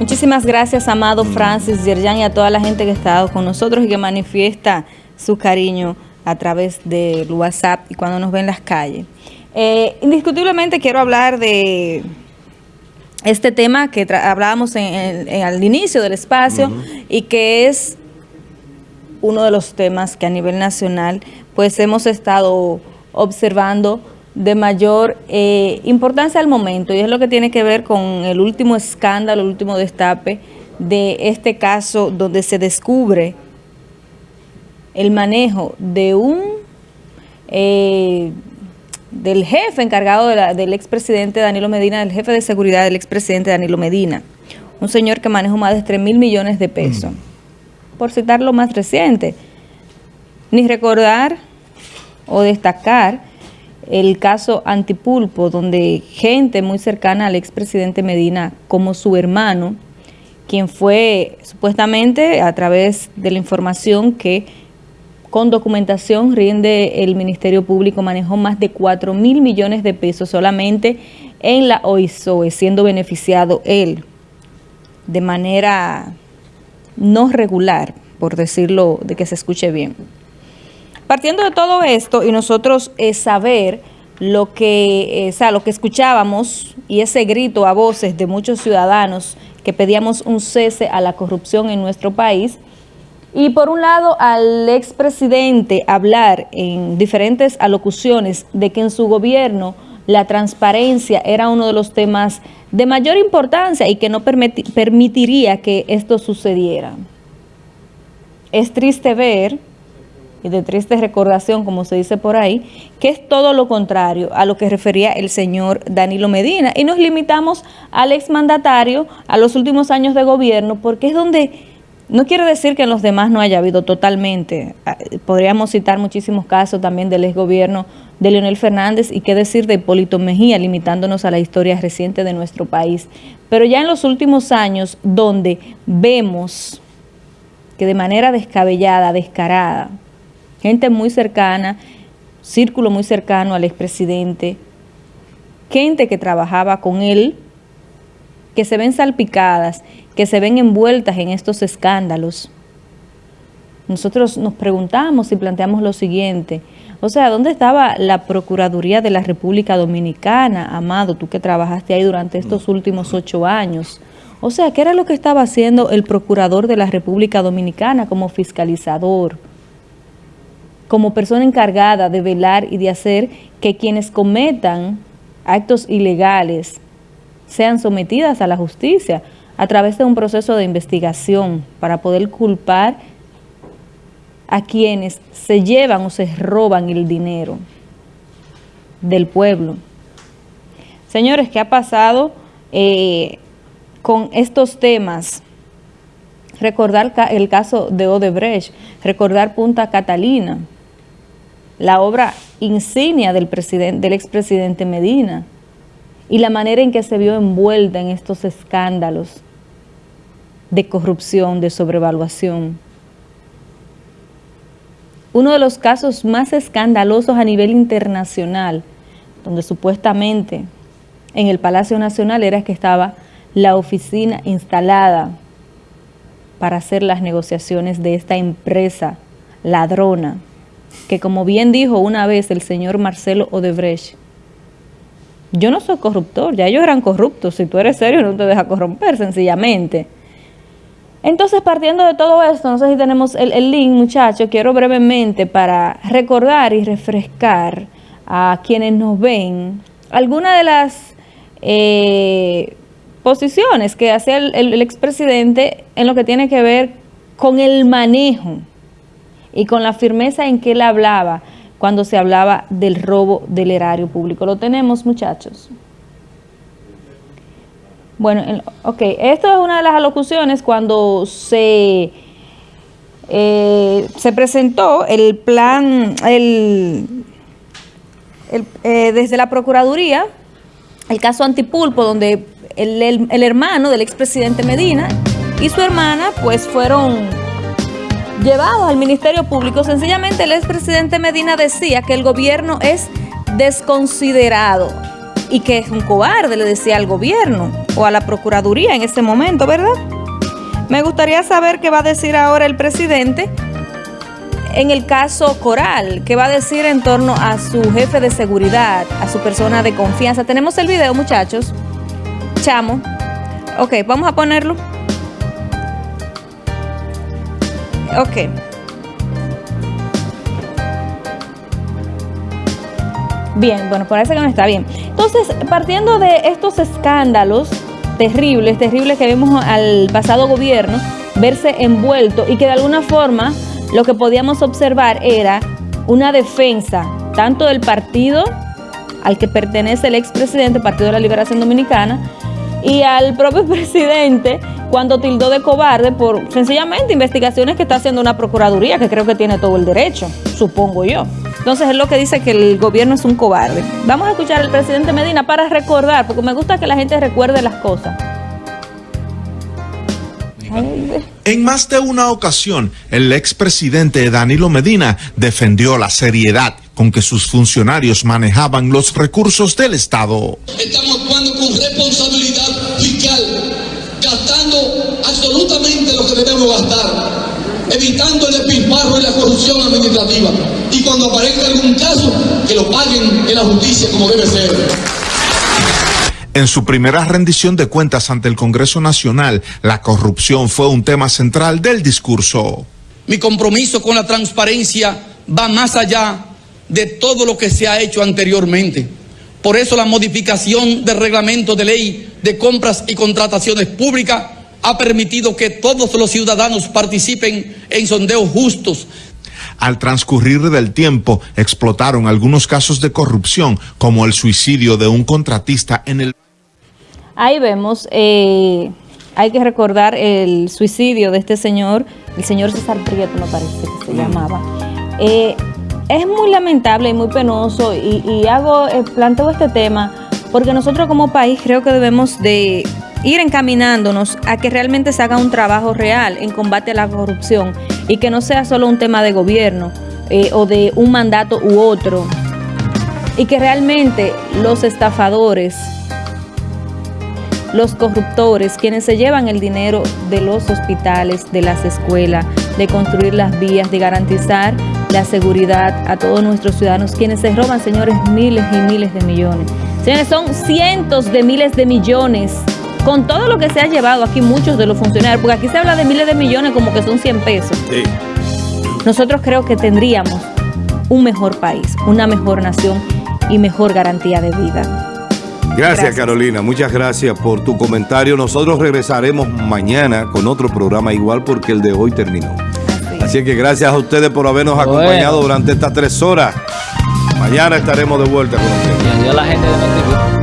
Muchísimas gracias, amado Francis, Yerjan y a toda la gente que ha estado con nosotros y que manifiesta su cariño a través del WhatsApp y cuando nos ven en las calles. Eh, indiscutiblemente quiero hablar de este tema que hablábamos en, al inicio del espacio y que es uno de los temas que a nivel nacional pues hemos estado observando de mayor eh, importancia al momento y es lo que tiene que ver con el último escándalo, el último destape de este caso donde se descubre el manejo de un eh, del jefe encargado del expresidente Danilo Medina, del jefe de seguridad del expresidente Danilo Medina, un señor que manejó más de 3 mil millones de pesos. Mm. Por citar lo más reciente, ni recordar o destacar el caso Antipulpo, donde gente muy cercana al expresidente Medina, como su hermano, quien fue supuestamente a través de la información que con documentación rinde el Ministerio Público, manejó más de 4 mil millones de pesos solamente en la OISOE, siendo beneficiado él de manera no regular, por decirlo de que se escuche bien. Partiendo de todo esto y nosotros eh, saber lo que, eh, o sea, lo que escuchábamos y ese grito a voces de muchos ciudadanos que pedíamos un cese a la corrupción en nuestro país, y por un lado al expresidente hablar en diferentes alocuciones de que en su gobierno la transparencia era uno de los temas de mayor importancia y que no permitiría que esto sucediera. Es triste ver y de triste recordación, como se dice por ahí, que es todo lo contrario a lo que refería el señor Danilo Medina. Y nos limitamos al exmandatario, a los últimos años de gobierno, porque es donde, no quiere decir que en los demás no haya habido totalmente, ah, podríamos citar muchísimos casos también del exgobierno de Leonel Fernández y qué decir de Hipólito Mejía, limitándonos a la historia reciente de nuestro país. Pero ya en los últimos años, donde vemos que de manera descabellada, descarada, gente muy cercana, círculo muy cercano al expresidente, gente que trabajaba con él, que se ven salpicadas, que se ven envueltas en estos escándalos. Nosotros nos preguntamos y planteamos lo siguiente, o sea, ¿dónde estaba la Procuraduría de la República Dominicana, Amado, tú que trabajaste ahí durante estos últimos ocho años? O sea, ¿qué era lo que estaba haciendo el Procurador de la República Dominicana como fiscalizador? Como persona encargada de velar y de hacer que quienes cometan actos ilegales sean sometidas a la justicia a través de un proceso de investigación para poder culpar a quienes se llevan o se roban el dinero del pueblo. Señores, ¿qué ha pasado eh, con estos temas? Recordar el caso de Odebrecht, recordar Punta Catalina, la obra insignia del, expresidente Medina y la manera en que se vio envuelta en estos escándalos de corrupción, de sobrevaluación. Uno de los casos más escandalosos a nivel internacional, donde supuestamente en el Palacio Nacional era que estaba la oficina instalada para hacer las negociaciones de esta empresa ladrona que como bien dijo una vez el señor Marcelo Odebrecht, yo no soy corruptor, ya ellos eran corruptos, si tú eres serio no te deja corromper sencillamente. Entonces, partiendo de todo esto, no sé si tenemos el, link, muchachos, quiero brevemente para recordar y refrescar a quienes nos ven algunas de las eh, posiciones que hacía el, el expresidente en lo que tiene que ver con el manejo y con la firmeza en que él hablaba cuando se hablaba del robo del erario público. ¿Lo tenemos, muchachos? Bueno, ok, esto es una de las alocuciones cuando se, eh, se presentó el plan, el, eh, desde la Procuraduría, el caso Antipulpo, donde el, el hermano del expresidente Medina y su hermana pues fueron llevados al Ministerio Público. Sencillamente el expresidente Medina decía que el gobierno es desconsiderado. y que es un cobarde, le decía al gobierno o a la Procuraduría en ese momento, ¿verdad? Me gustaría saber qué va a decir ahora el presidente en el caso Coral, qué va a decir en torno a su jefe de seguridad, a su persona de confianza. Tenemos el video, muchachos. Chamo. Ok, vamos a ponerlo. Ok. Bien, bueno, parece que no está bien. Entonces, partiendo de estos escándalos terribles, terribles que vimos al pasado gobierno verse envuelto y que de alguna forma lo que podíamos observar era una defensa tanto del partido al que pertenece el expresidente, Partido de la Liberación Dominicana, y al propio presidente cuando tildó de cobarde por sencillamente investigaciones que está haciendo una procuraduría que creo que tiene todo el derecho, supongo yo. Entonces es lo que dice que el gobierno es un cobarde. Vamos a escuchar al presidente Medina para recordar, porque me gusta que la gente recuerde las cosas. En más de una ocasión, el expresidente Danilo Medina defendió la seriedad con que sus funcionarios manejaban los recursos del Estado. Estamos actuando con responsabilidad fiscal, gastando absolutamente lo que debemos gastar, evitando el despilfarro y la corrupción administrativa. Y cuando aparezca algún caso, que lo paguen en la justicia como debe ser. En su primera rendición de cuentas ante el Congreso Nacional, la corrupción fue un tema central del discurso. Mi compromiso con la transparencia va más allá de todo lo que se ha hecho anteriormente. Por eso la modificación del reglamento de ley de compras y contrataciones públicas ha permitido que todos los ciudadanos participen en sondeos justos, al transcurrir del tiempo, explotaron algunos casos de corrupción, como el suicidio de un contratista en el... Ahí vemos, eh, hay que recordar el suicidio de este señor, el señor César Prieto me parece que se llamaba. Eh, es muy lamentable y muy penoso y, hago, eh, planteo este tema porque nosotros como país creo que debemos de ir encaminándonos a que realmente se haga un trabajo real en combate a la corrupción y que no sea solo un tema de gobierno o de un mandato u otro. Y que realmente los estafadores los corruptores, quienes se llevan el dinero de los hospitales, de las escuelas, de construir las vías, de garantizar la seguridad a todos nuestros ciudadanos, quienes se roban, señores, miles y miles de millones. Señores, son cientos de miles de millones. Con todo lo que se ha llevado aquí muchos de los funcionarios, porque aquí se habla de miles de millones como que son 100 pesos. Nosotros creo que tendríamos un mejor país, una mejor nación y mejor garantía de vida. Gracias, Carolina, muchas gracias por tu comentario. Nosotros regresaremos mañana con otro programa igual porque el de hoy terminó. Así, que gracias a ustedes por habernos acompañado durante estas tres horas. Mañana estaremos de vuelta con ustedes.